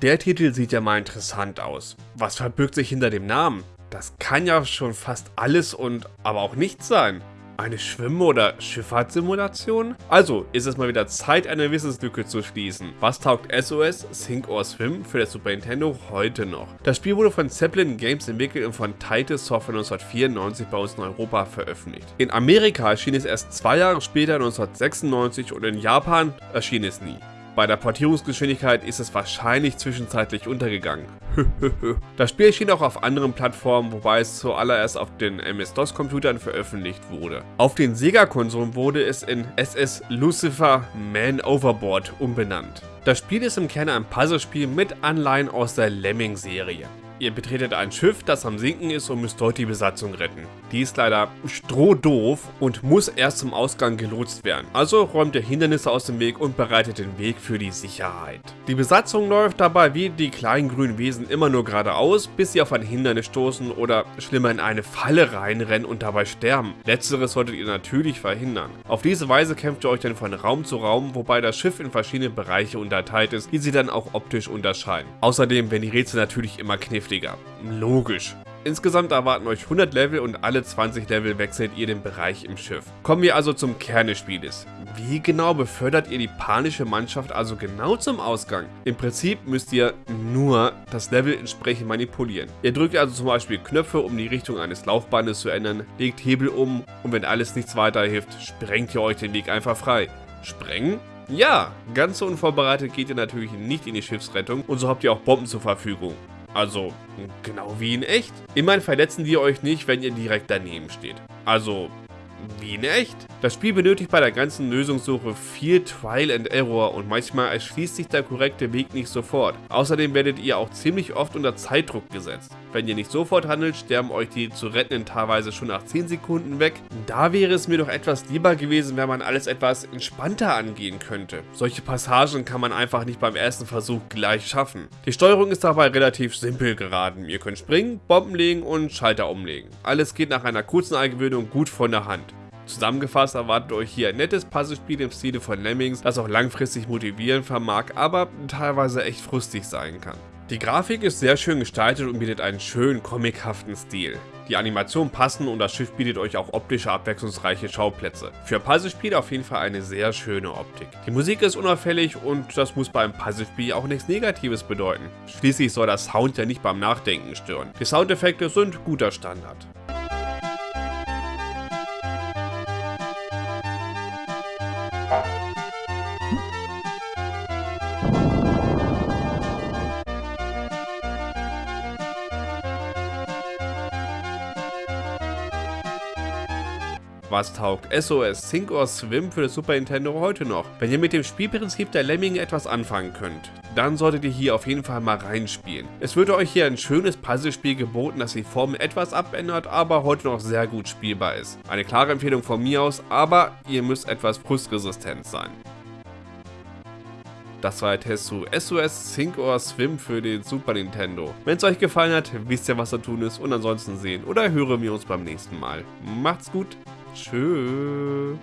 Der Titel sieht ja mal interessant aus. Was verbirgt sich hinter dem Namen? Das kann ja schon fast alles und aber auch nichts sein. Eine Schwimm- oder Schifffahrtssimulation? Also ist es mal wieder Zeit, eine Wissenslücke zu schließen. Was taugt SOS Sink or Swim für das Super Nintendo heute noch? Das Spiel wurde von Zeppelin Games entwickelt und von Titus Software 1994 bei uns in Europa veröffentlicht. In Amerika erschien es erst zwei Jahre später 1996 und in Japan erschien es nie. Bei der Portierungsgeschwindigkeit ist es wahrscheinlich zwischenzeitlich untergegangen. das Spiel erschien auch auf anderen Plattformen, wobei es zuallererst auf den MS-DOS-Computern veröffentlicht wurde. Auf den Sega-Konsolen wurde es in SS Lucifer Man Overboard umbenannt. Das Spiel ist im Kern ein Puzzlespiel mit Anleihen aus der Lemming-Serie. Ihr betretet ein Schiff, das am Sinken ist und müsst dort die Besatzung retten. Die ist leider strohdoof und muss erst zum Ausgang gelotst werden. Also räumt ihr Hindernisse aus dem Weg und bereitet den Weg für die Sicherheit. Die Besatzung läuft dabei wie die kleinen grünen Wesen immer nur geradeaus, bis sie auf ein Hindernis stoßen oder schlimmer in eine Falle reinrennen und dabei sterben. Letzteres solltet ihr natürlich verhindern. Auf diese Weise kämpft ihr euch dann von Raum zu Raum, wobei das Schiff in verschiedene Bereiche unterteilt ist, die sie dann auch optisch unterscheiden. Außerdem werden die Rätsel natürlich immer kniffliger heftiger. Logisch. Insgesamt erwarten euch 100 Level und alle 20 Level wechselt ihr den Bereich im Schiff. Kommen wir also zum Kern des Spieles. Wie genau befördert ihr die panische Mannschaft also genau zum Ausgang? Im Prinzip müsst ihr nur das Level entsprechend manipulieren. Ihr drückt also zum Beispiel Knöpfe, um die Richtung eines Laufbandes zu ändern, legt Hebel um und wenn alles nichts weiterhilft, sprengt ihr euch den Weg einfach frei. Sprengen? Ja, ganz so unvorbereitet geht ihr natürlich nicht in die Schiffsrettung und so habt ihr auch Bomben zur Verfügung. Also, genau wie in echt. Immerhin verletzen die euch nicht, wenn ihr direkt daneben steht. Also, wie in echt. Das Spiel benötigt bei der ganzen Lösungssuche viel Trial and Error und manchmal erschließt sich der korrekte Weg nicht sofort. Außerdem werdet ihr auch ziemlich oft unter Zeitdruck gesetzt. Wenn ihr nicht sofort handelt, sterben euch die zu rettenden teilweise schon nach 10 Sekunden weg. Da wäre es mir doch etwas lieber gewesen, wenn man alles etwas entspannter angehen könnte. Solche Passagen kann man einfach nicht beim ersten Versuch gleich schaffen. Die Steuerung ist dabei relativ simpel geraten. Ihr könnt springen, Bomben legen und Schalter umlegen. Alles geht nach einer kurzen Eingewöhnung gut von der Hand. Zusammengefasst erwartet euch hier ein nettes Puzzlespiel im Stile von Lemmings, das auch langfristig motivieren vermag, aber teilweise echt frustig sein kann. Die Grafik ist sehr schön gestaltet und bietet einen schönen comichaften Stil. Die Animationen passen und das Schiff bietet euch auch optische abwechslungsreiche Schauplätze. Für Puzzlespiel auf jeden Fall eine sehr schöne Optik. Die Musik ist unauffällig und das muss beim Puzzlespiel auch nichts Negatives bedeuten. Schließlich soll der Sound ja nicht beim Nachdenken stören. Die Soundeffekte sind guter Standard. Was taugt SOS Sink or Swim für das Super Nintendo heute noch? Wenn ihr mit dem Spielprinzip der Lemminge etwas anfangen könnt, dann solltet ihr hier auf jeden Fall mal reinspielen. Es wird euch hier ein schönes Puzzlespiel geboten, das die Form etwas abändert, aber heute noch sehr gut spielbar ist. Eine klare Empfehlung von mir aus, aber ihr müsst etwas frustresistent sein. Das war der Test zu SOS Sink or Swim für den Super Nintendo. Wenn es euch gefallen hat, wisst ihr was zu tun ist und ansonsten sehen oder hören wir uns beim nächsten Mal. Macht's gut! Tschüss.